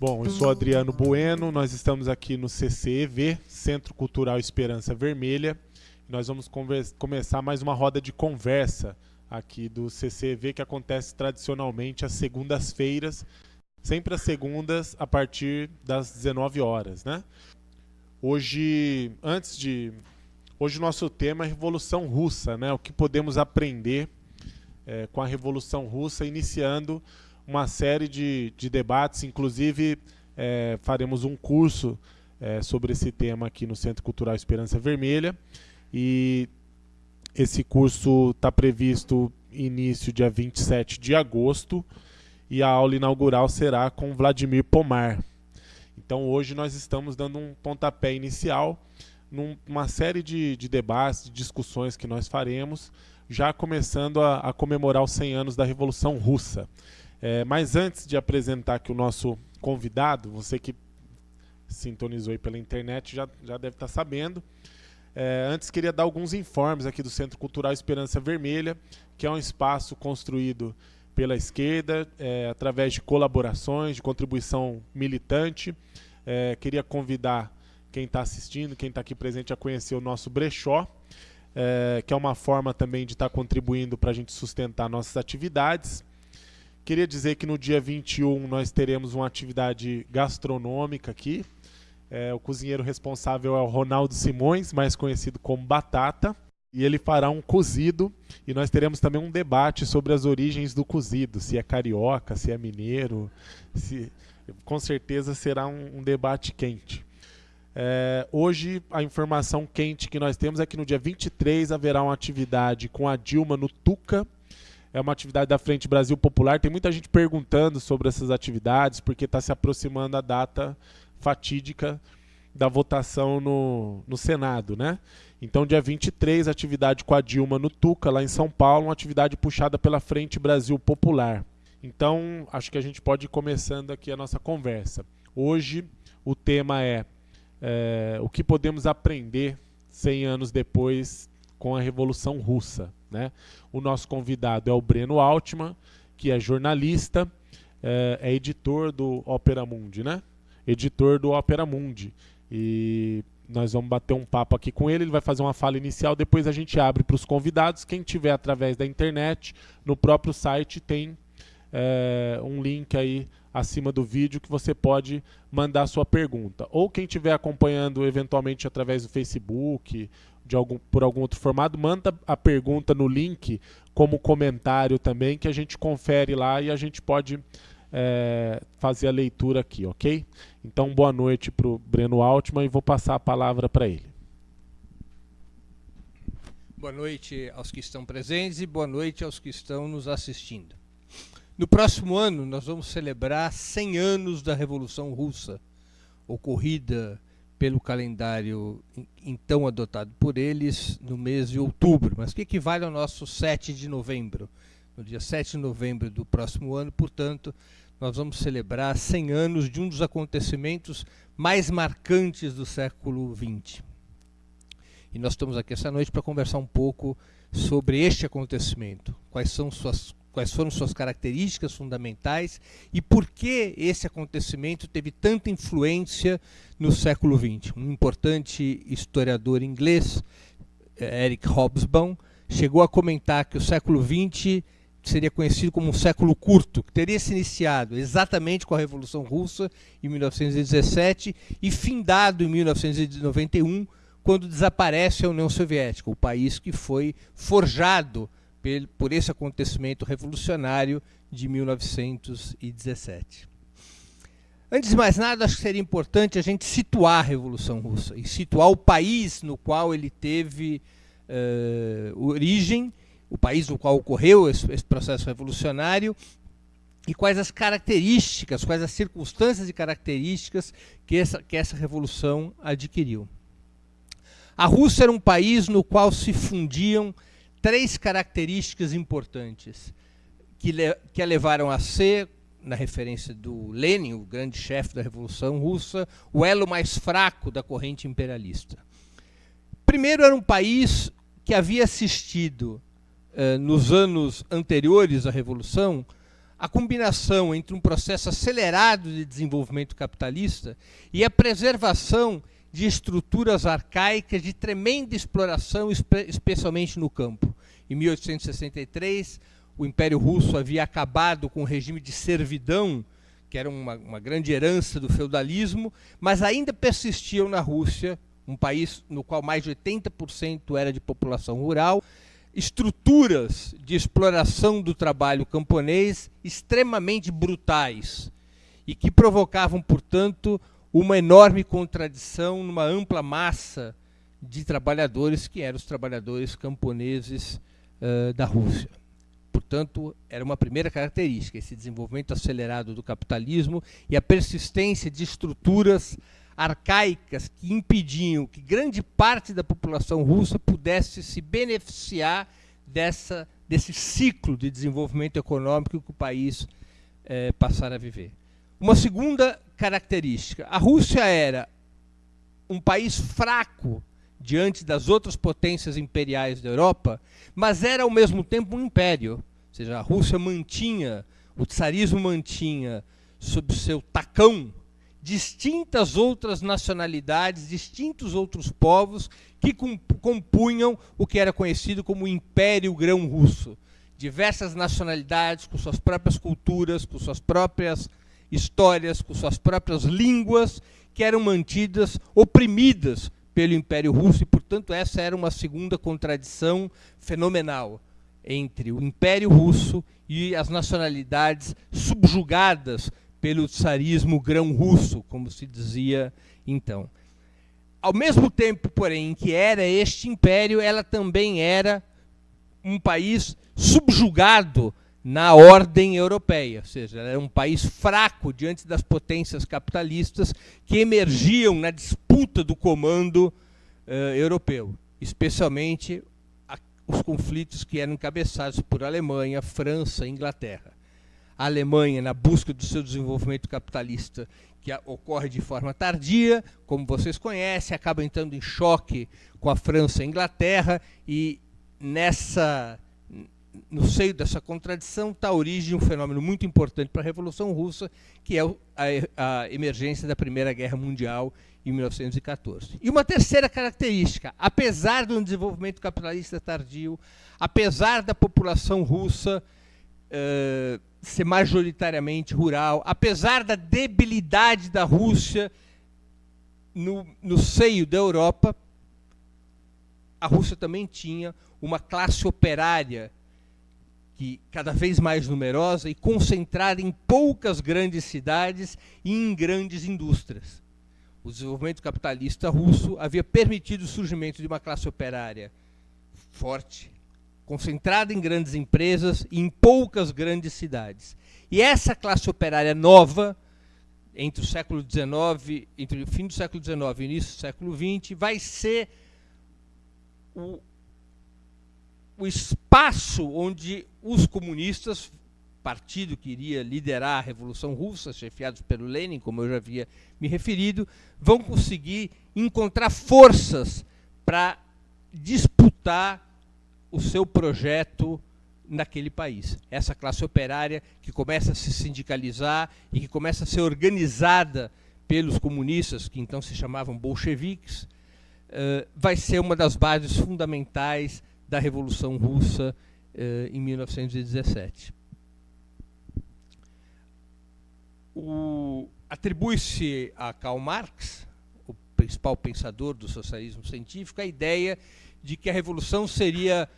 Bom, eu sou Adriano Bueno, nós estamos aqui no CCEV, Centro Cultural Esperança Vermelha. Nós vamos começar mais uma roda de conversa aqui do CCEV que acontece tradicionalmente às segundas-feiras, sempre às segundas a partir das 19 horas, né? Hoje, antes de hoje o nosso tema é Revolução Russa, né? O que podemos aprender é, com a Revolução Russa, iniciando uma série de, de debates, inclusive é, faremos um curso é, sobre esse tema aqui no Centro Cultural Esperança Vermelha. E esse curso está previsto início dia 27 de agosto e a aula inaugural será com Vladimir Pomar. Então hoje nós estamos dando um pontapé inicial numa série de, de debates, de discussões que nós faremos, já começando a, a comemorar os 100 anos da Revolução Russa. É, mas antes de apresentar aqui o nosso convidado, você que sintonizou aí pela internet já, já deve estar sabendo. É, antes queria dar alguns informes aqui do Centro Cultural Esperança Vermelha, que é um espaço construído pela esquerda, é, através de colaborações, de contribuição militante. É, queria convidar quem está assistindo, quem está aqui presente, a conhecer o nosso brechó, é, que é uma forma também de estar tá contribuindo para a gente sustentar nossas atividades. Queria dizer que no dia 21 nós teremos uma atividade gastronômica aqui. O cozinheiro responsável é o Ronaldo Simões, mais conhecido como Batata. E ele fará um cozido e nós teremos também um debate sobre as origens do cozido, se é carioca, se é mineiro, se com certeza será um, um debate quente. É, hoje a informação quente que nós temos é que no dia 23 haverá uma atividade com a Dilma no Tuca, é uma atividade da Frente Brasil Popular. Tem muita gente perguntando sobre essas atividades, porque está se aproximando a data fatídica da votação no, no Senado, né? Então, dia 23, atividade com a Dilma no Tuca, lá em São Paulo, uma atividade puxada pela Frente Brasil Popular. Então, acho que a gente pode ir começando aqui a nossa conversa. Hoje, o tema é, é o que podemos aprender 100 anos depois com a Revolução Russa. Né? O nosso convidado é o Breno Altman, que é jornalista, é, é editor do Opera Mundi, né? Editor do Opera Mundi. E nós vamos bater um papo aqui com ele, ele vai fazer uma fala inicial, depois a gente abre para os convidados. Quem tiver através da internet, no próprio site tem é, um link aí acima do vídeo que você pode mandar sua pergunta. Ou quem estiver acompanhando eventualmente através do Facebook de algum, por algum outro formato, manda a pergunta no link como comentário também, que a gente confere lá e a gente pode é, fazer a leitura aqui, ok? Então, boa noite para o Breno Altman e vou passar a palavra para ele. Boa noite aos que estão presentes e boa noite aos que estão nos assistindo. No próximo ano, nós vamos celebrar 100 anos da Revolução Russa, ocorrida pelo calendário então adotado por eles no mês de outubro, mas que equivale ao nosso 7 de novembro. No dia 7 de novembro do próximo ano, portanto, nós vamos celebrar 100 anos de um dos acontecimentos mais marcantes do século XX. E nós estamos aqui essa noite para conversar um pouco sobre este acontecimento, quais são suas quais foram suas características fundamentais e por que esse acontecimento teve tanta influência no século XX. Um importante historiador inglês, eh, Eric Hobsbawm, chegou a comentar que o século XX seria conhecido como um século curto, que teria se iniciado exatamente com a Revolução Russa em 1917 e findado em 1991, quando desaparece a União Soviética, o país que foi forjado por esse acontecimento revolucionário de 1917. Antes de mais nada, acho que seria importante a gente situar a Revolução Russa e situar o país no qual ele teve uh, origem, o país no qual ocorreu esse, esse processo revolucionário e quais as características, quais as circunstâncias e características que essa, que essa revolução adquiriu. A Rússia era um país no qual se fundiam três características importantes que, le que a levaram a ser na referência do Lenin, o grande chefe da Revolução Russa, o elo mais fraco da corrente imperialista. Primeiro, era um país que havia assistido, nos anos anteriores à Revolução, a combinação entre um processo acelerado de desenvolvimento capitalista e a preservação de estruturas arcaicas de tremenda exploração, especialmente no campo. Em 1863, o Império Russo havia acabado com o regime de servidão, que era uma, uma grande herança do feudalismo, mas ainda persistiam na Rússia, um país no qual mais de 80% era de população rural, estruturas de exploração do trabalho camponês extremamente brutais e que provocavam, portanto, uma enorme contradição numa ampla massa de trabalhadores que eram os trabalhadores camponeses uh, da Rússia. Portanto, era uma primeira característica, esse desenvolvimento acelerado do capitalismo e a persistência de estruturas arcaicas que impediam que grande parte da população russa pudesse se beneficiar dessa, desse ciclo de desenvolvimento econômico que o país eh, passara a viver. Uma segunda característica: a Rússia era um país fraco diante das outras potências imperiais da Europa, mas era ao mesmo tempo um império. Ou seja, a Rússia mantinha, o tsarismo mantinha sob seu tacão distintas outras nacionalidades, distintos outros povos que compunham o que era conhecido como Império Grão-Russo. Diversas nacionalidades com suas próprias culturas, com suas próprias histórias, com suas próprias línguas, que eram mantidas oprimidas pelo Império Russo e, portanto, essa era uma segunda contradição fenomenal entre o Império Russo e as nacionalidades subjugadas pelo tsarismo grão-russo, como se dizia então. Ao mesmo tempo, porém, que era este império, ela também era um país subjugado na ordem europeia, ou seja, era um país fraco diante das potências capitalistas que emergiam na disputa do comando uh, europeu, especialmente a, os conflitos que eram encabeçados por Alemanha, França e Inglaterra a Alemanha na busca do seu desenvolvimento capitalista, que ocorre de forma tardia, como vocês conhecem, acaba entrando em choque com a França e a Inglaterra, e nessa no seio dessa contradição está a origem de um fenômeno muito importante para a Revolução Russa, que é a, a emergência da Primeira Guerra Mundial em 1914. E uma terceira característica, apesar do desenvolvimento capitalista tardio, apesar da população russa uh, ser majoritariamente rural, apesar da debilidade da Rússia no, no seio da Europa, a Rússia também tinha uma classe operária que cada vez mais numerosa e concentrada em poucas grandes cidades e em grandes indústrias. O desenvolvimento capitalista russo havia permitido o surgimento de uma classe operária forte, concentrada em grandes empresas e em poucas grandes cidades. E essa classe operária nova, entre o século XIX, entre o fim do século XIX e o início do século XX, vai ser o, o espaço onde os comunistas, partido que iria liderar a Revolução Russa, chefiados pelo Lenin, como eu já havia me referido, vão conseguir encontrar forças para disputar o seu projeto naquele país. Essa classe operária que começa a se sindicalizar e que começa a ser organizada pelos comunistas, que então se chamavam bolcheviques, uh, vai ser uma das bases fundamentais da Revolução Russa uh, em 1917. Atribui-se a Karl Marx, o principal pensador do socialismo científico, a ideia de que a revolução seria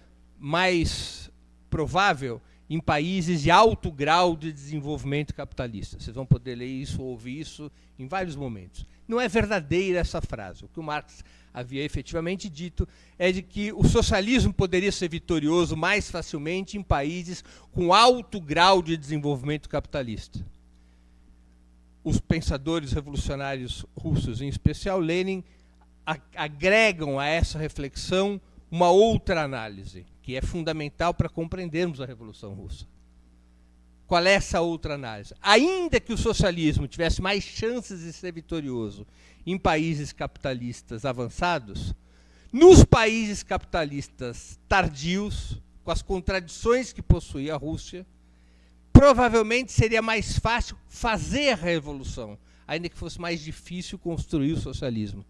mais provável em países de alto grau de desenvolvimento capitalista. Vocês vão poder ler isso ou ouvir isso em vários momentos. Não é verdadeira essa frase. O que o Marx havia efetivamente dito é de que o socialismo poderia ser vitorioso mais facilmente em países com alto grau de desenvolvimento capitalista. Os pensadores revolucionários russos, em especial Lenin, agregam a essa reflexão uma outra análise, é fundamental para compreendermos a Revolução Russa. qual é essa outra análise? Ainda que o socialismo tivesse mais chances de ser vitorioso em países capitalistas avançados, nos países capitalistas tardios, com as contradições que possuía a Rússia, provavelmente seria mais fácil fazer a revolução, ainda que fosse mais difícil construir o socialismo.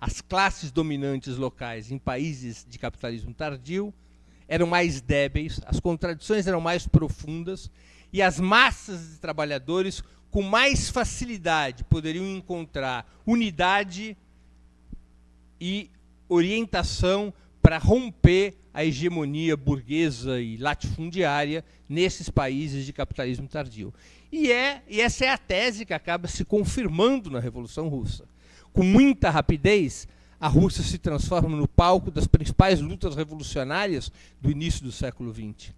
As classes dominantes locais em países de capitalismo tardio eram mais débeis, as contradições eram mais profundas e as massas de trabalhadores com mais facilidade poderiam encontrar unidade e orientação para romper a hegemonia burguesa e latifundiária nesses países de capitalismo tardio. E, é, e essa é a tese que acaba se confirmando na Revolução Russa. Com muita rapidez, a Rússia se transforma no palco das principais lutas revolucionárias do início do século XX.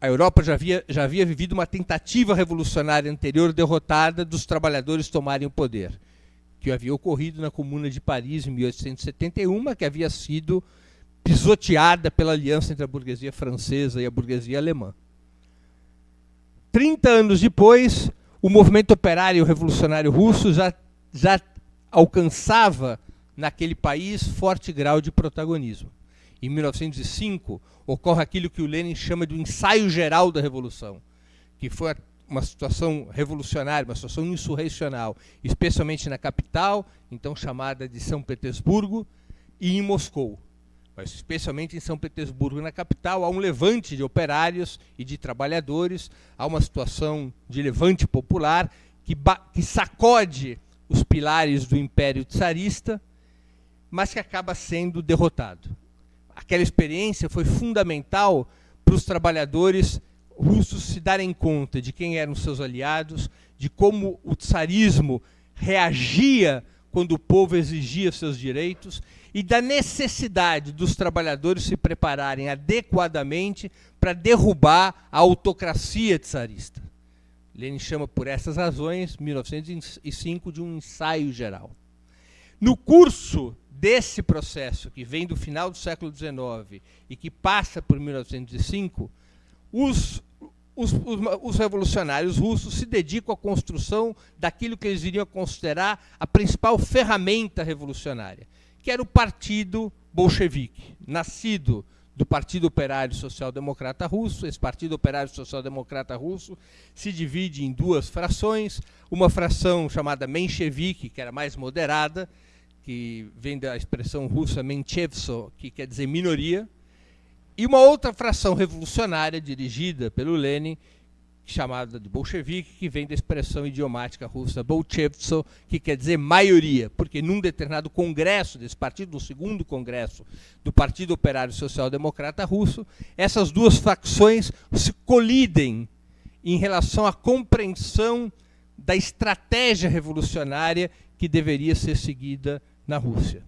A Europa já havia, já havia vivido uma tentativa revolucionária anterior derrotada dos trabalhadores tomarem o poder que havia ocorrido na Comuna de Paris em 1871, que havia sido pisoteada pela aliança entre a burguesia francesa e a burguesia alemã. Trinta anos depois, o movimento operário revolucionário russo já, já alcançava naquele país forte grau de protagonismo. Em 1905, ocorre aquilo que o Lenin chama de ensaio geral da revolução, que foi uma situação revolucionária, uma situação insurrecional, especialmente na capital, então chamada de São Petersburgo, e em Moscou. Mas especialmente em São Petersburgo, na capital, há um levante de operários e de trabalhadores, há uma situação de levante popular que, que sacode os pilares do Império Tsarista, mas que acaba sendo derrotado. Aquela experiência foi fundamental para os trabalhadores russos se darem conta de quem eram seus aliados, de como o tsarismo reagia quando o povo exigia seus direitos e da necessidade dos trabalhadores se prepararem adequadamente para derrubar a autocracia tsarista. Lenin chama por essas razões 1905 de um ensaio geral. No curso desse processo que vem do final do século XIX e que passa por 1905, os os, os, os, revolucionários russos se dedicam à construção daquilo que eles iriam considerar a principal ferramenta revolucionária, que era o Partido Bolchevique, nascido do Partido Operário Social Democrata Russo. Esse Partido Operário Social Democrata Russo se divide em duas frações, uma fração chamada Menshevik, que era mais moderada, que vem da expressão russa Menchevso, que quer dizer minoria, e uma outra fração revolucionária dirigida pelo Lenin, chamada de bolchevique, que vem da expressão idiomática russa bolchevtso, que quer dizer maioria, porque num determinado congresso desse partido, no segundo congresso do Partido Operário Social Democrata Russo, essas duas facções se colidem em relação à compreensão da estratégia revolucionária que deveria ser seguida na Rússia.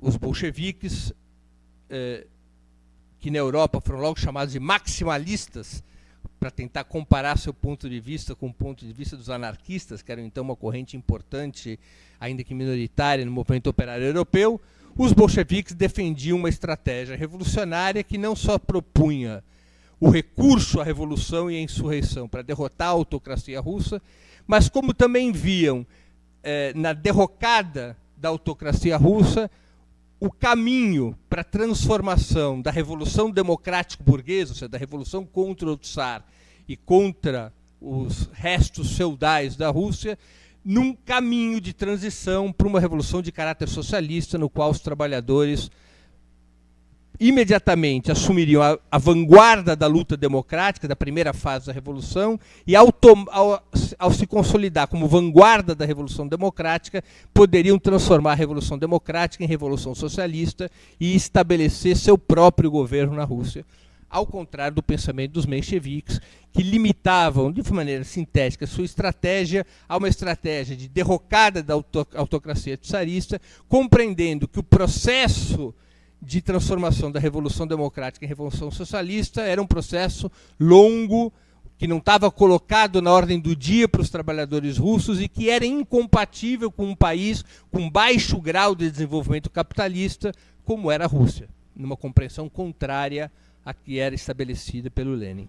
Os bolcheviques eh, que na Europa foram logo chamados de maximalistas, para tentar comparar seu ponto de vista com o ponto de vista dos anarquistas, que eram então uma corrente importante, ainda que minoritária, no movimento operário europeu, os bolcheviques defendiam uma estratégia revolucionária que não só propunha o recurso à revolução e à insurreição para derrotar a autocracia russa, mas como também viam eh, na derrocada da autocracia russa o caminho para a transformação da revolução democrática burguesa, ou seja, da revolução contra o Tsar e contra os restos feudais da Rússia, num caminho de transição para uma revolução de caráter socialista, no qual os trabalhadores imediatamente assumiriam a, a, vanguarda da luta democrática, da primeira fase da Revolução, e ao, ao, ao, se consolidar como vanguarda da Revolução Democrática, poderiam transformar a Revolução Democrática em Revolução Socialista e estabelecer seu próprio governo na Rússia, ao contrário do pensamento dos mencheviques, que limitavam, de maneira sintética, sua estratégia a uma estratégia de derrocada da autocracia tsarista, compreendendo que o processo de transformação da Revolução Democrática em Revolução Socialista era um processo longo, que não estava colocado na ordem do dia para os trabalhadores russos e que era incompatível com um país com baixo grau de desenvolvimento capitalista, como era a Rússia, numa compreensão contrária a que era estabelecida pelo Lenin.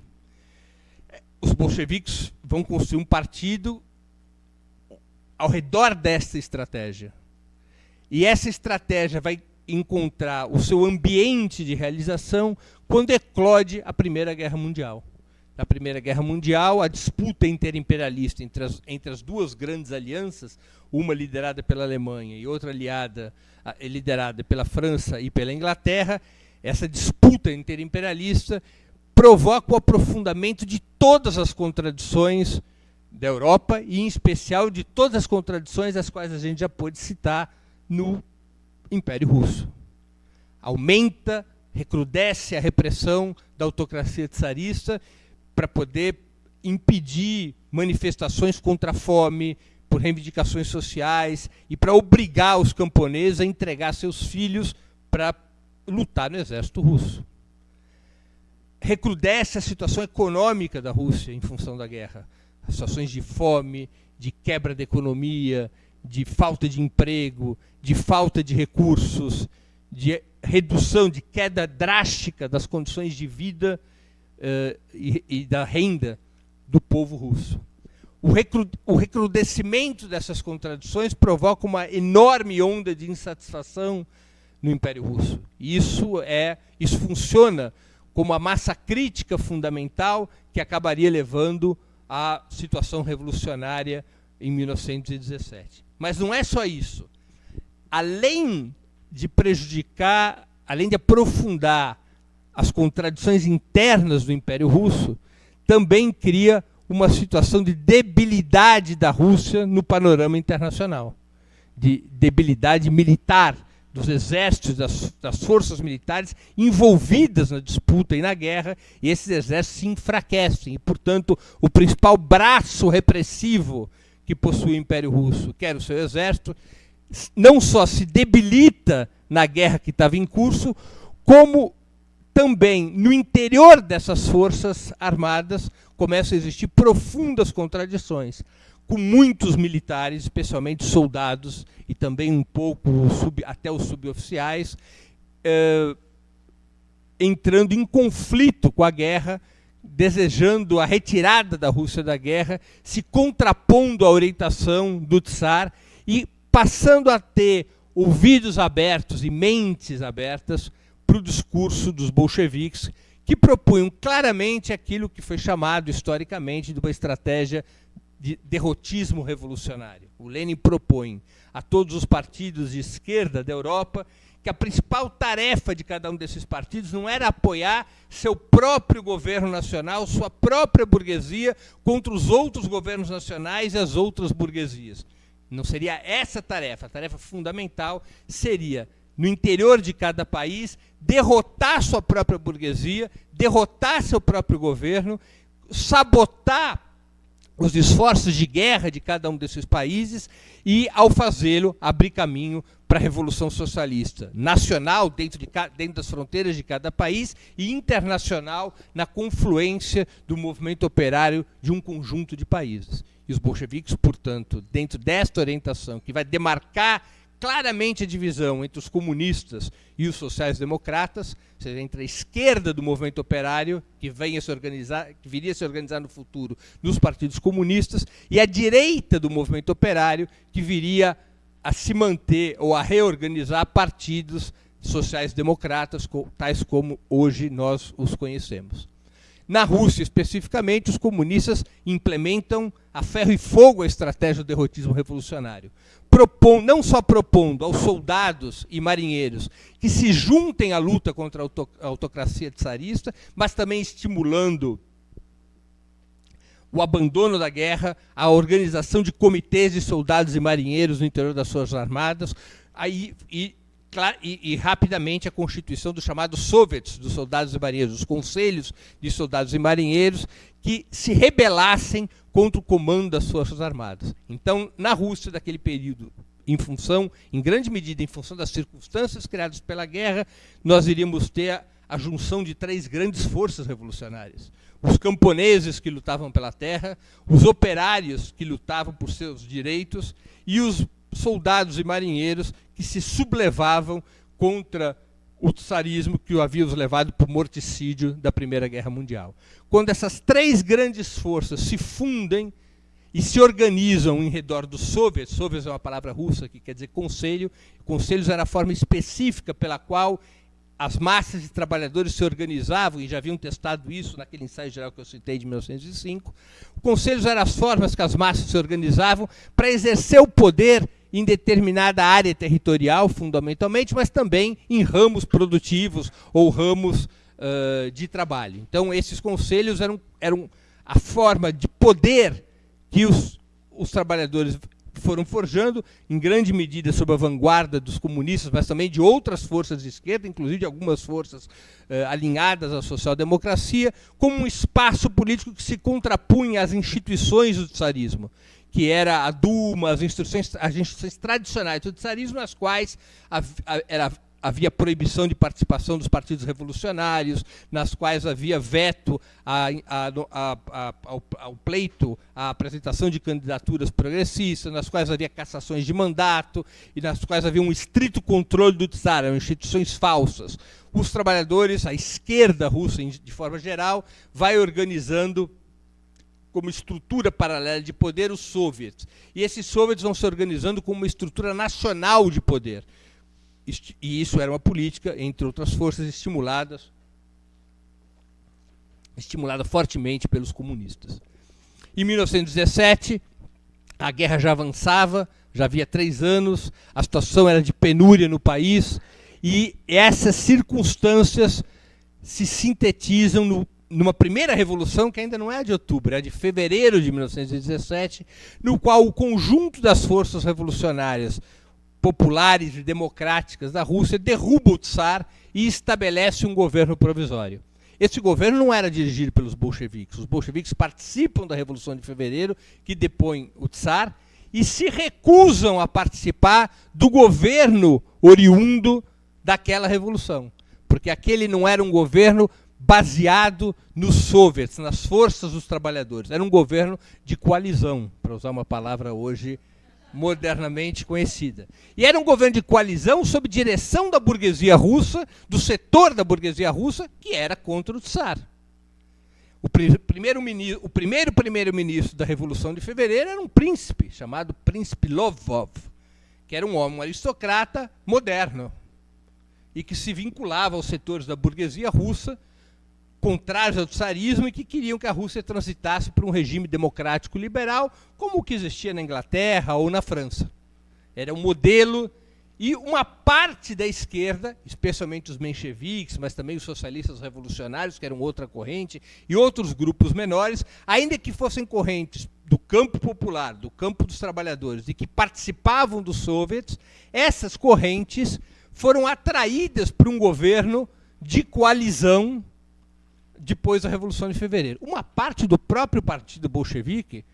Os bolcheviques vão construir um partido ao redor desta estratégia. E essa estratégia vai encontrar o seu ambiente de realização quando eclode a Primeira Guerra Mundial. Na Primeira Guerra Mundial, a disputa interimperialista entre as, entre as duas grandes alianças, uma liderada pela Alemanha e outra aliada, liderada pela França e pela Inglaterra, essa disputa interimperialista provoca o aprofundamento de todas as contradições da Europa e, em especial, de todas as contradições as quais a gente já pôde citar no Império Russo. Aumenta, recrudesce a repressão da autocracia tsarista para poder impedir manifestações contra a fome, por reivindicações sociais e para obrigar os camponeses a entregar seus filhos para lutar no exército russo. Recrudesce a situação econômica da Rússia em função da guerra. As situações de fome, de quebra da economia, de falta de emprego, de falta de recursos, de redução, de queda drástica das condições de vida uh, e, e, da renda do povo russo. O, recru, o recrudescimento dessas contradições provoca uma enorme onda de insatisfação no Império Russo. E isso é, isso funciona como a massa crítica fundamental que acabaria levando à situação revolucionária em 1917. Mas não é só isso. Além de prejudicar, além de aprofundar as contradições internas do Império Russo, também cria uma situação de debilidade da Rússia no panorama internacional, de debilidade militar dos exércitos, das, das, forças militares envolvidas na disputa e na guerra, e esses exércitos se enfraquecem. E, portanto, o principal braço repressivo que possui o Império Russo, que era o seu exército, não só se debilita na guerra que estava em curso, como também no interior dessas forças armadas começam a existir profundas contradições, com muitos militares, especialmente soldados e também um pouco sub, até os suboficiais, eh, entrando em conflito com a guerra desejando a retirada da Rússia da guerra, se contrapondo à orientação do Tsar e passando a ter ouvidos abertos e mentes abertas para o discurso dos bolcheviques, que propunham claramente aquilo que foi chamado historicamente de uma estratégia de derrotismo revolucionário. O Lenin propõe a todos os partidos de esquerda da Europa que a principal tarefa de cada um desses partidos não era apoiar seu próprio governo nacional, sua própria burguesia, contra os outros governos nacionais e as outras burguesias. Não seria essa tarefa. A tarefa fundamental seria, no interior de cada país, derrotar sua própria burguesia, derrotar seu próprio governo, sabotar os esforços de guerra de cada um desses países e, ao fazê-lo, abrir caminho para a Revolução Socialista, nacional, dentro, de, dentro das fronteiras de cada país, e internacional, na confluência do movimento operário de um conjunto de países. E os bolcheviques, portanto, dentro desta orientação, que vai demarcar claramente a divisão entre os comunistas e os sociais-democratas, ou seja, entre a esquerda do movimento operário, que, venha se organizar, que viria a se organizar no futuro nos partidos comunistas, e a direita do movimento operário, que viria a se manter ou a reorganizar partidos sociais-democratas, tais como hoje nós os conhecemos. Na Rússia, especificamente, os comunistas implementam a ferro e fogo a estratégia do derrotismo revolucionário. Propon, não só propondo aos soldados e marinheiros que se juntem à luta contra a autocracia tsarista, mas também estimulando o abandono da guerra, a organização de comitês de soldados e marinheiros no interior das suas armadas, aí, e e, e, rapidamente a constituição dos chamados soviets dos soldados e marinheiros, os conselhos de soldados e marinheiros que se rebelassem contra o comando das forças armadas. Então, na Rússia daquele período, em função, em grande medida, em função das circunstâncias criadas pela guerra, nós iríamos ter a, a junção de três grandes forças revolucionárias: os camponeses que lutavam pela terra, os operários que lutavam por seus direitos e os soldados e marinheiros que se sublevavam contra o tsarismo que o havia levado para o morticídio da Primeira Guerra Mundial. Quando essas três grandes forças se fundem e se organizam em redor dos soviets, soviets é uma palavra russa que quer dizer conselho, conselhos era a forma específica pela qual as massas de trabalhadores se organizavam, e já haviam testado isso naquele ensaio geral que eu citei de 1905. Conselhos eram as formas que as massas se organizavam para exercer o poder em determinada área territorial, fundamentalmente, mas também em ramos produtivos ou ramos uh, de trabalho. Então, esses conselhos eram, eram a forma de poder que os, os trabalhadores foram forjando, em grande medida sob a vanguarda dos comunistas, mas também de outras forças de esquerda, inclusive de algumas forças alinhadas à social-democracia, como um espaço político que se contrapunha às instituições do tsarismo, que era a Duma, as instituições, as tradicionais do tsarismo, nas quais era havia proibição de participação dos partidos revolucionários, nas quais havia veto a, a, a, ao, ao, pleito, à apresentação de candidaturas progressistas, nas quais havia cassações de mandato e nas quais havia um estrito controle do czar, eram instituições falsas. Os trabalhadores, a esquerda russa, de forma geral, vai organizando como estrutura paralela de poder os soviets. E esses soviets vão se organizando como uma estrutura nacional de poder e isso era uma política, entre outras forças, estimuladas estimulada fortemente pelos comunistas. Em 1917, a guerra já avançava, já havia três anos, a situação era de penúria no país, e essas circunstâncias se sintetizam no, numa primeira revolução, que ainda não é de outubro, é de fevereiro de 1917, no qual o conjunto das forças revolucionárias populares e democráticas da Rússia, derruba o Tsar e estabelece um governo provisório. Esse governo não era dirigido pelos bolcheviques. Os bolcheviques participam da Revolução de Fevereiro, que depõe o Tsar, e se recusam a participar do governo oriundo daquela revolução. Porque aquele não era um governo baseado nos soviets, nas forças dos trabalhadores. Era um governo de coalizão, para usar uma palavra hoje modernamente conhecida. E era um governo de coalizão sob direção da burguesia russa, do setor da burguesia russa, que era contra o Tsar. O primeiro, o primeiro primeiro-ministro da Revolução de Fevereiro era um príncipe, chamado Príncipe Lovov, que era um homem um aristocrata moderno, e que se vinculava aos setores da burguesia russa, contrários ao tsarismo e que queriam que a Rússia transitasse para um regime democrático liberal, como o que existia na Inglaterra ou na França. Era um modelo e uma parte da esquerda, especialmente os mencheviques, mas também os socialistas revolucionários, que eram outra corrente, e outros grupos menores, ainda que fossem correntes do campo popular, do campo dos trabalhadores, e que participavam dos soviets, essas correntes foram atraídas para um governo de coalizão depois da Revolução de Fevereiro. Uma parte do próprio partido bolchevique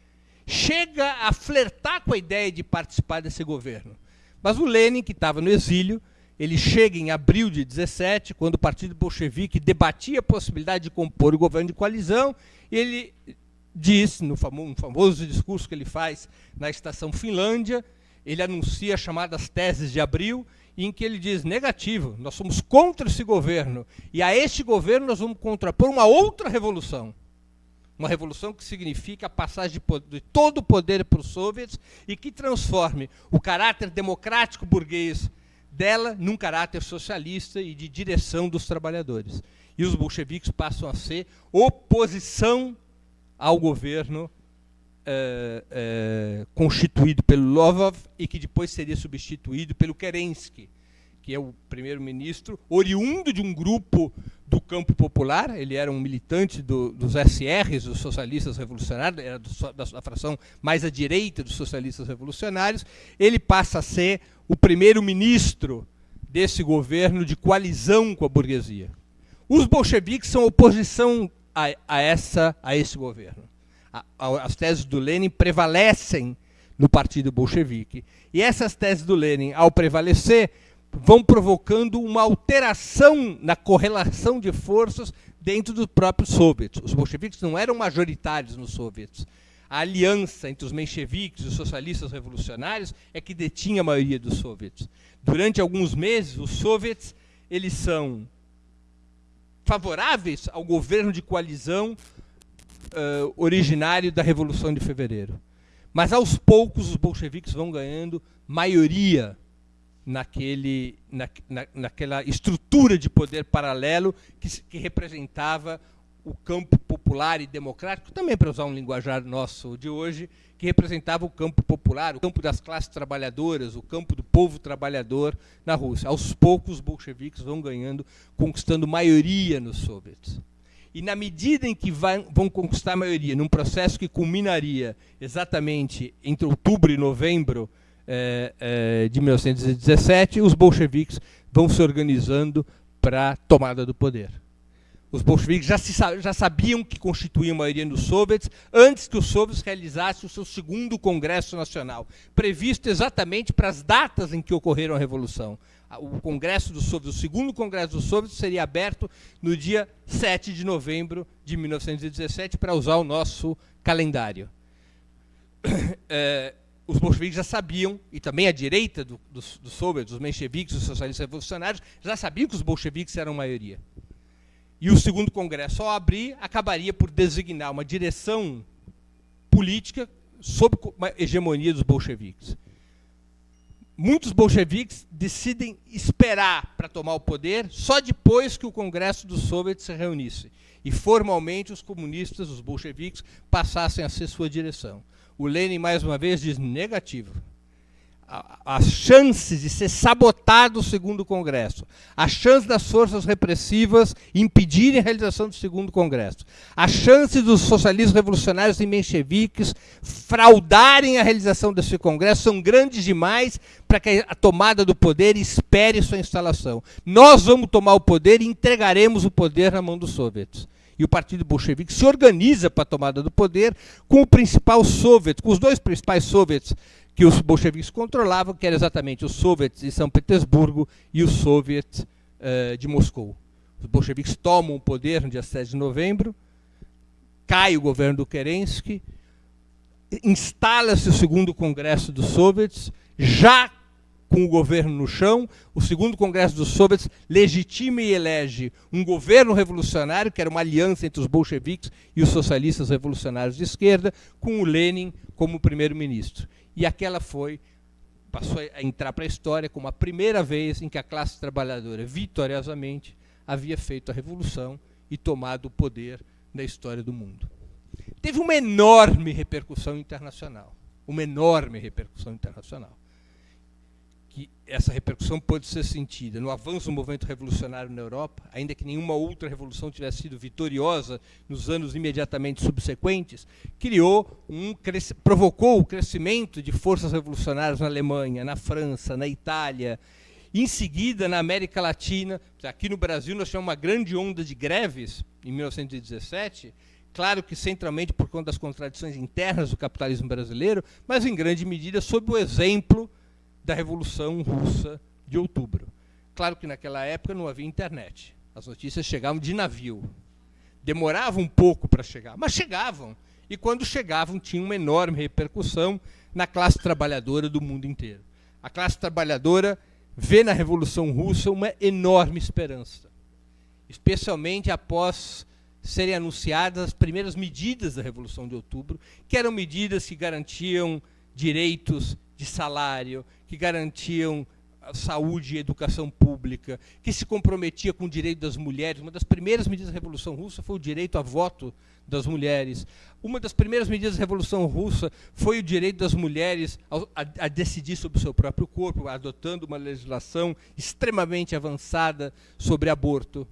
chega a flertar com a ideia de participar desse governo. Mas o Lenin, que estava no exílio, ele chega em abril de 17, quando o partido bolchevique debatia a possibilidade de compor o governo de coalizão, ele diz, no famoso, famoso discurso que ele faz na estação Finlândia, ele anuncia as chamadas teses de abril, em que ele diz negativo, nós somos contra esse governo e a este governo nós vamos contrapor uma outra revolução. Uma revolução que significa a passagem de, todo o poder para os soviets e que transforme o caráter democrático burguês dela num caráter socialista e de direção dos trabalhadores. E os bolcheviques passam a ser oposição ao governo é, é, constituído pelo Lovov e que depois seria substituído pelo Kerensky, que é o primeiro-ministro, oriundo de um grupo do campo popular, ele era um militante do, dos SRs, dos socialistas revolucionários, era do, da, da fração mais à direita dos socialistas revolucionários, ele passa a ser o primeiro-ministro desse governo de coalizão com a burguesia. Os bolcheviques são oposição a, a, essa, a esse governo as teses do Lenin prevalecem no partido bolchevique. E essas teses do Lenin, ao prevalecer, vão provocando uma alteração na correlação de forças dentro dos próprios soviets. Os bolcheviques não eram majoritários nos soviets. A aliança entre os mencheviques e os socialistas revolucionários é que detinha a maioria dos soviets. Durante alguns meses, os soviets eles são favoráveis ao governo de coalizão uh, originário da Revolução de Fevereiro. Mas aos poucos os bolcheviques vão ganhando maioria naquele, na, na, naquela estrutura de poder paralelo que, que representava o campo popular e democrático, também para usar um linguajar nosso de hoje, que representava o campo popular, o campo das classes trabalhadoras, o campo do povo trabalhador na Rússia. Aos poucos, os bolcheviques vão ganhando, conquistando maioria nos soviets. E na medida em que vai, vão conquistar a maioria, num processo que culminaria exatamente entre outubro e novembro eh, eh, de 1917, os bolcheviques vão se organizando para a tomada do poder. Os bolcheviques já, se, já sabiam que constituíam maioria nos soviets antes que os soviets realizassem o seu segundo Congresso Nacional, previsto exatamente para as datas em que ocorreram a Revolução. O Congresso dos Soviets, o segundo Congresso dos Soviets, seria aberto no dia 7 de novembro de 1917, para usar o nosso calendário. É, os bolcheviques já sabiam, e também a direita do, dos, dos soviets, os mencheviques, os socialistas revolucionários, já sabiam que os bolcheviques eram maioria. E o segundo congresso, ao abrir, acabaria por designar uma direção política sob a hegemonia dos bolcheviques. Muitos bolcheviques decidem esperar para tomar o poder só depois que o Congresso dos Soviets se reunisse e formalmente os comunistas, os bolcheviques, passassem a ser sua direção. O Lenin, mais uma vez, diz negativo as chances de ser sabotado o segundo congresso, a chance das forças repressivas impedirem a realização do segundo congresso, a chance dos socialistas revolucionários e mencheviques fraudarem a realização desse congresso são grandes demais para que a tomada do poder espere sua instalação. Nós vamos tomar o poder e entregaremos o poder na mão dos soviets. E o Partido Bolchevique se organiza para a tomada do poder com o principal soviet, com os dois principais soviets que os bolcheviques controlavam, que era exatamente os soviets de São Petersburgo e os soviets uh, de Moscou. Os bolcheviques tomam o poder no dia 7 de novembro, cai o governo do Kerensky, instala-se o segundo congresso dos soviets, já com o governo no chão, o segundo congresso dos soviets legitima e elege um governo revolucionário, que era uma aliança entre os bolcheviques e os socialistas revolucionários de esquerda, com o Lenin como primeiro-ministro e aquela foi passou a entrar para a história como a primeira vez em que a classe trabalhadora vitoriosamente havia feito a revolução e tomado o poder na história do mundo. Teve uma enorme repercussão internacional, uma enorme repercussão internacional que essa repercussão pode ser sentida no avanço do movimento revolucionário na Europa, ainda que nenhuma outra revolução tivesse sido vitoriosa nos anos imediatamente subsequentes, criou um provocou o crescimento de forças revolucionárias na Alemanha, na França, na Itália, em seguida na América Latina, aqui no Brasil nós tivemos uma grande onda de greves em 1917, claro que centralmente por conta das contradições internas do capitalismo brasileiro, mas em grande medida sob o exemplo da Revolução Russa de outubro. Claro que naquela época não havia internet. As notícias chegavam de navio. Demoravam um pouco para chegar, mas chegavam. E quando chegavam, tinha uma enorme repercussão na classe trabalhadora do mundo inteiro. A classe trabalhadora vê na Revolução Russa uma enorme esperança, especialmente após serem anunciadas as primeiras medidas da Revolução de Outubro, que eram medidas que garantiam direitos de salário, que garantiam saúde e educação pública, que se comprometia com o direito das mulheres. Uma das primeiras medidas da Revolução Russa foi o direito a voto das mulheres. Uma das primeiras medidas da Revolução Russa foi o direito das mulheres a, a, a decidir sobre o seu próprio corpo, adotando uma legislação extremamente avançada sobre aborto.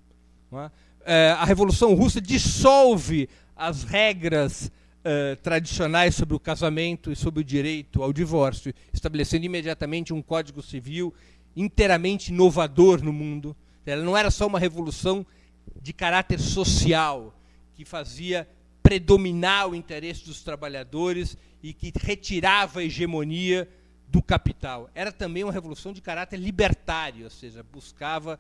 É? É, a Revolução Russa dissolve as regras uh, tradicionais sobre o casamento e sobre o direito ao divórcio, estabelecendo imediatamente um código civil inteiramente inovador no mundo. Ela não era só uma revolução de caráter social, que fazia predominar o interesse dos trabalhadores e que retirava a hegemonia do capital. Era também uma revolução de caráter libertário, ou seja, buscava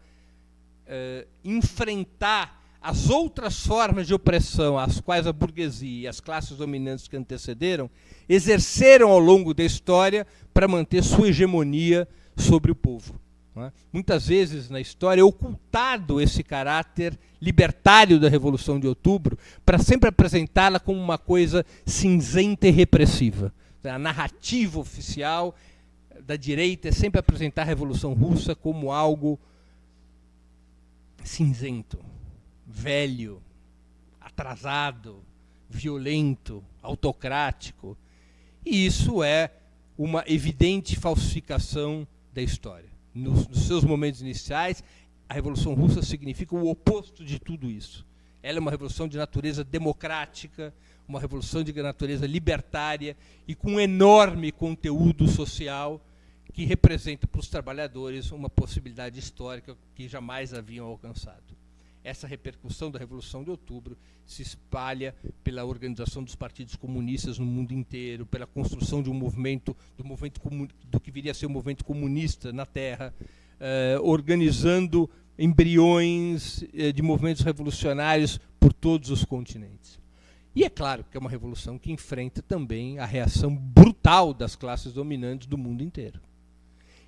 uh, enfrentar as outras formas de opressão às quais a burguesia e as classes dominantes que antecederam exerceram ao longo da história para manter sua hegemonia sobre o povo. É? Muitas vezes na história é ocultado esse caráter libertário da Revolução de Outubro para sempre apresentá-la como uma coisa cinzenta e repressiva. A narrativa oficial da direita é sempre apresentar a Revolução Russa como algo cinzento, velho, atrasado, violento, autocrático. E isso é uma evidente falsificação da história. Nos, nos, seus momentos iniciais, a Revolução Russa significa o oposto de tudo isso. Ela é uma revolução de natureza democrática, uma revolução de natureza libertária e com um enorme conteúdo social que representa para os trabalhadores uma possibilidade histórica que jamais haviam alcançado. Essa repercussão da Revolução de Outubro se espalha pela organização dos partidos comunistas no mundo inteiro, pela construção de um movimento, do, movimento do que viria a ser o um movimento comunista na Terra, eh, organizando embriões eh, de movimentos revolucionários por todos os continentes. E é claro que é uma revolução que enfrenta também a reação brutal das classes dominantes do mundo inteiro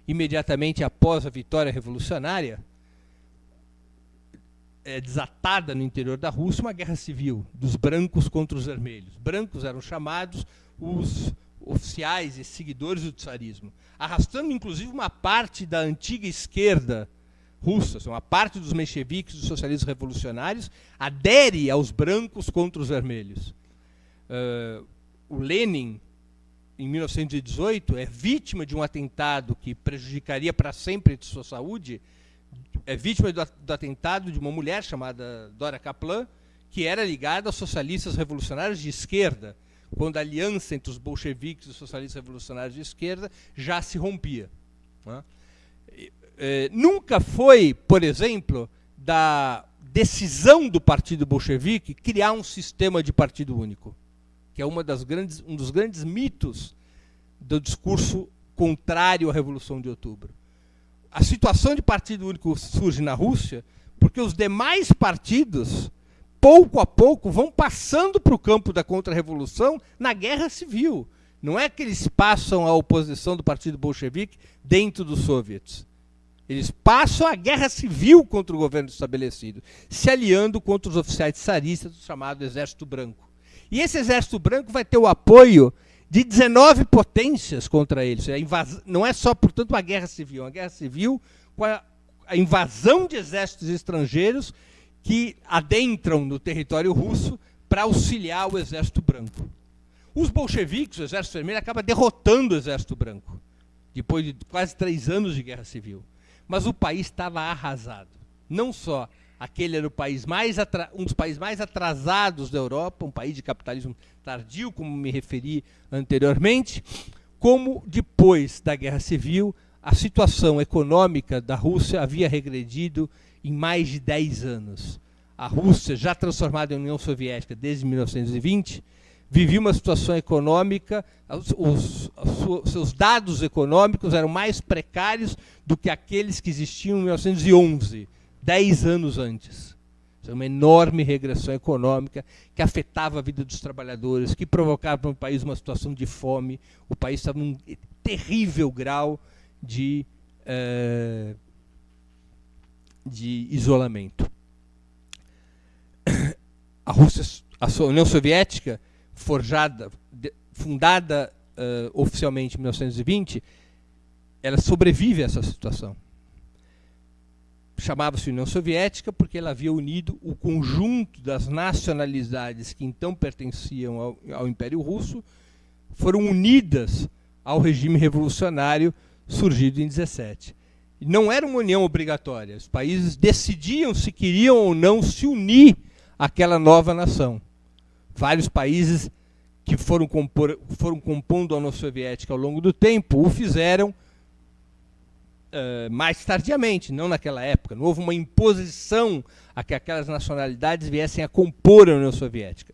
imediatamente após a vitória revolucionária, é, desatada no interior da Rússia uma guerra civil dos brancos contra os vermelhos. Brancos eram chamados os oficiais e seguidores do tsarismo, arrastando inclusive uma parte da antiga esquerda russa, uma parte dos mencheviques, dos socialistas revolucionários, adere aos brancos contra os vermelhos. Uh, o Lenin em 1918, é vítima de um atentado que prejudicaria para sempre sua saúde, é vítima do, do, atentado de uma mulher chamada Dora Kaplan, que era ligada aos socialistas revolucionários de esquerda, quando a aliança entre os bolcheviques e os socialistas revolucionários de esquerda já se rompia. Né? É, nunca foi, por exemplo, da decisão do partido bolchevique criar um sistema de partido único que é uma das grandes, um dos grandes mitos do discurso contrário à Revolução de Outubro. A situação de partido único surge na Rússia porque os demais partidos, pouco a pouco, vão passando para o campo da contra-revolução na guerra civil. Não é que eles passam a oposição do partido bolchevique dentro dos soviets. Eles passam a guerra civil contra o governo estabelecido, se aliando contra os oficiais tsaristas do chamado Exército Branco. E esse exército branco vai ter o apoio de 19 potências contra eles. Não é só, portanto, uma guerra civil, é uma guerra civil com a, a invasão de exércitos estrangeiros que adentram no território russo para auxiliar o exército branco. Os bolcheviques, o exército vermelho, acaba derrotando o exército branco, depois de quase três anos de guerra civil. Mas o país estava arrasado. Não só Aquele era o país mais um dos países mais atrasados da Europa, um país de capitalismo tardio, como me referi anteriormente, como depois da Guerra Civil, a situação econômica da Rússia havia regredido em mais de 10 anos. A Rússia, já transformada em União Soviética desde 1920, vivia uma situação econômica, os, os, os, seus dados econômicos eram mais precários do que aqueles que existiam em 1911 dez anos antes. É uma enorme regressão econômica que afetava a vida dos trabalhadores, que provocava no país uma situação de fome. O país estava num terrível grau de, uh, de isolamento. A Rússia, a União Soviética, forjada, fundada uh, oficialmente em 1920, ela sobrevive a essa situação chamava-se União Soviética porque ela havia unido o conjunto das nacionalidades que então pertenciam ao, ao Império Russo, foram unidas ao regime revolucionário surgido em 17. Não era uma união obrigatória, os países decidiam se queriam ou não se unir àquela nova nação. Vários países que foram, compor, foram compondo a União Soviética ao longo do tempo o fizeram uh, mais tardiamente, não naquela época. Não houve uma imposição a que aquelas nacionalidades viessem a compor a União Soviética.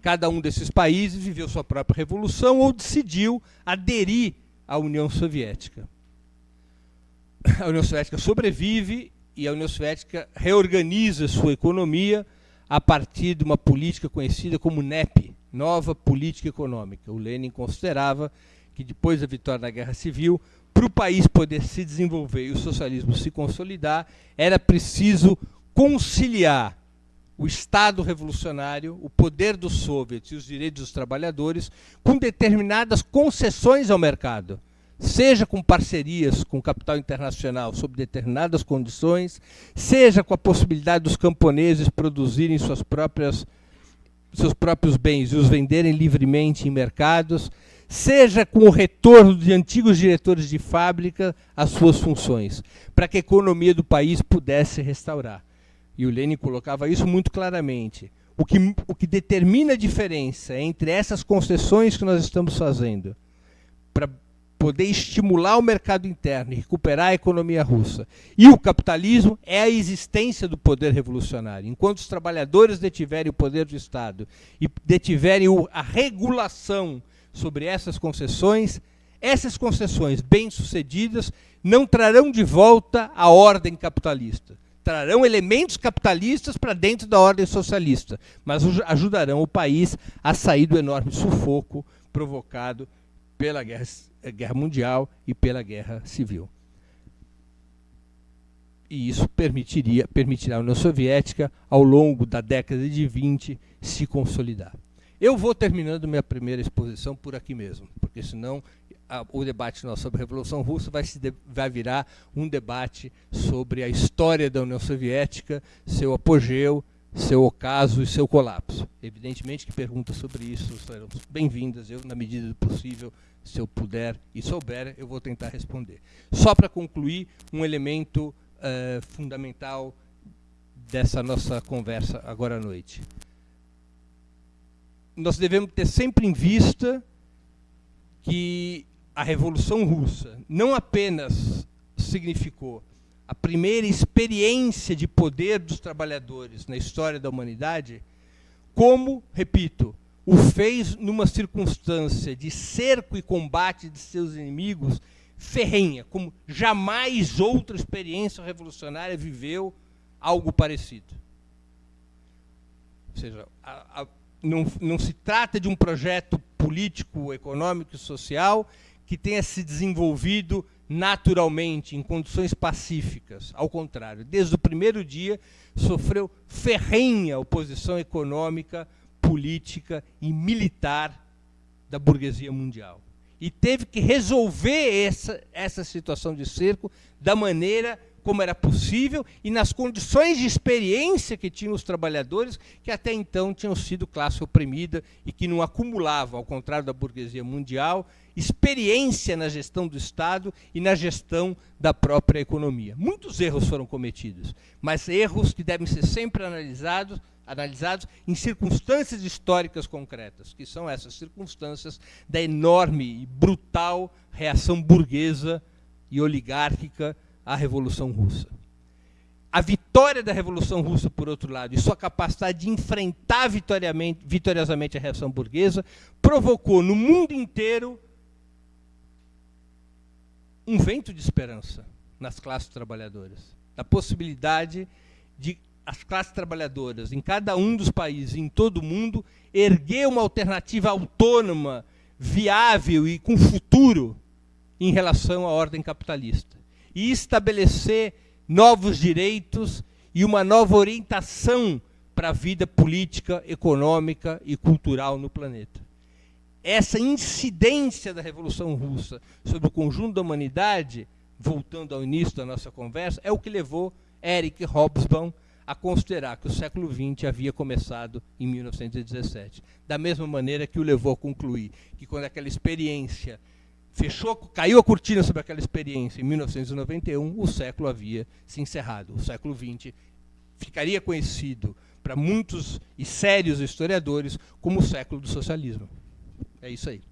Cada um desses países viveu sua própria revolução ou decidiu aderir à União Soviética. A União Soviética sobrevive e a União Soviética reorganiza sua economia a partir de uma política conhecida como NEP, Nova Política Econômica. O Lenin considerava que depois da vitória da Guerra Civil, para o país poder se desenvolver e o socialismo se consolidar, era preciso conciliar o Estado revolucionário, o poder dos soviets e os direitos dos trabalhadores com determinadas concessões ao mercado, seja com parcerias com o capital internacional sob determinadas condições, seja com a possibilidade dos camponeses produzirem suas próprias, seus próprios bens e os venderem livremente em mercados, seja com o retorno de antigos diretores de fábrica às suas funções, para que a economia do país pudesse restaurar. E o Lenin colocava isso muito claramente. O que, o que determina a diferença entre essas concessões que nós estamos fazendo para poder estimular o mercado interno e recuperar a economia russa e o capitalismo é a existência do poder revolucionário. Enquanto os trabalhadores detiverem o poder do Estado e detiverem a regulação sobre essas concessões, essas concessões bem-sucedidas não trarão de volta a ordem capitalista trarão elementos capitalistas para dentro da ordem socialista, mas ajudarão o país a sair do enorme sufoco provocado pela guerra, guerra mundial e pela guerra civil. E isso permitiria, permitirá à União Soviética, ao longo da década de 20, se consolidar. Eu vou terminando minha primeira exposição por aqui mesmo, porque senão a, o debate nosso sobre a Revolução Russa vai, se de, vai virar um debate sobre a história da União Soviética, seu apogeu, seu ocaso e seu colapso. Evidentemente que perguntas sobre isso serão bem-vindas. Eu, na medida do possível, se eu puder e souber, eu vou tentar responder. Só para concluir, um elemento uh, fundamental dessa nossa conversa agora à noite. Nós devemos ter sempre em vista que a Revolução Russa não apenas significou a primeira experiência de poder dos trabalhadores na história da humanidade, como, repito, o fez numa circunstância de cerco e combate de seus inimigos ferrenha, como jamais outra experiência revolucionária viveu algo parecido. Ou seja, a, a, não, não se trata de um projeto político, econômico e social que tenha se desenvolvido naturalmente, em condições pacíficas. Ao contrário, desde o primeiro dia sofreu ferrenha oposição econômica, política e militar da burguesia mundial. E teve que resolver essa, essa situação de cerco da maneira como era possível e nas condições de experiência que tinham os trabalhadores, que até então tinham sido classe oprimida e que não acumulavam, ao contrário da burguesia mundial, experiência na gestão do Estado e na gestão da própria economia. Muitos erros foram cometidos, mas erros que devem ser sempre analisados, analisados em circunstâncias históricas concretas, que são essas circunstâncias da enorme e brutal reação burguesa e oligárquica a Revolução Russa. A vitória da Revolução Russa, por outro lado, e sua capacidade de enfrentar vitoriosamente a reação burguesa, provocou no mundo inteiro um vento de esperança nas classes trabalhadoras. A possibilidade de as classes trabalhadoras em cada um dos países, em todo o mundo, erguer uma alternativa autônoma, viável e com futuro em relação à ordem capitalista e estabelecer novos direitos e uma nova orientação para a vida política, econômica e cultural no planeta. Essa incidência da Revolução Russa sobre o conjunto da humanidade, voltando ao início da nossa conversa, é o que levou Eric Hobsbawm a considerar que o século XX havia começado em 1917. Da mesma maneira que o levou a concluir que quando aquela experiência fechou, caiu a cortina sobre aquela experiência em 1991, o século havia se encerrado. O século XX ficaria conhecido para muitos e sérios historiadores como o século do socialismo. É isso aí.